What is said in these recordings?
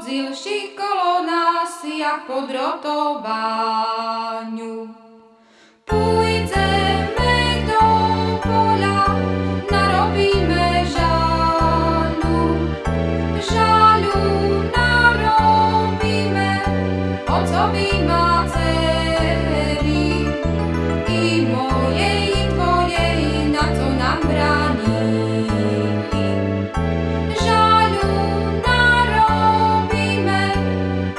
Zilší kolona nás jak podrotobáňu. Půj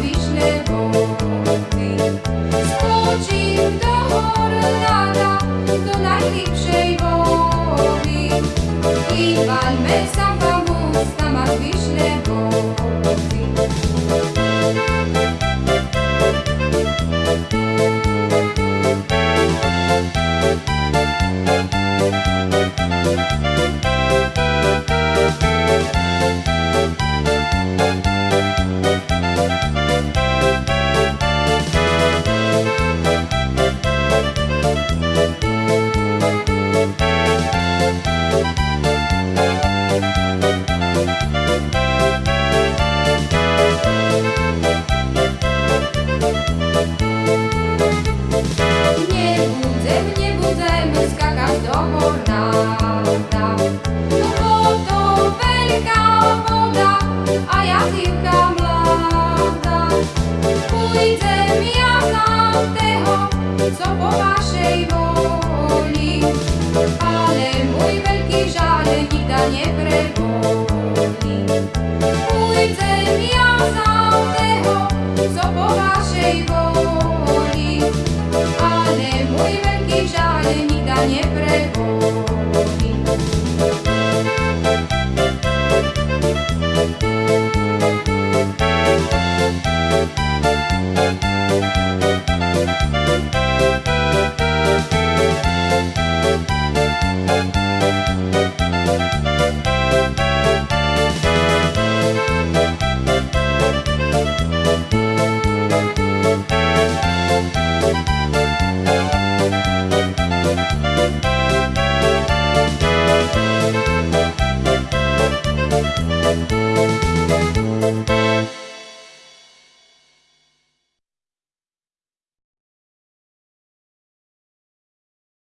wiśle wody. Skoczył do Orlana, do najlepszego. mi dá.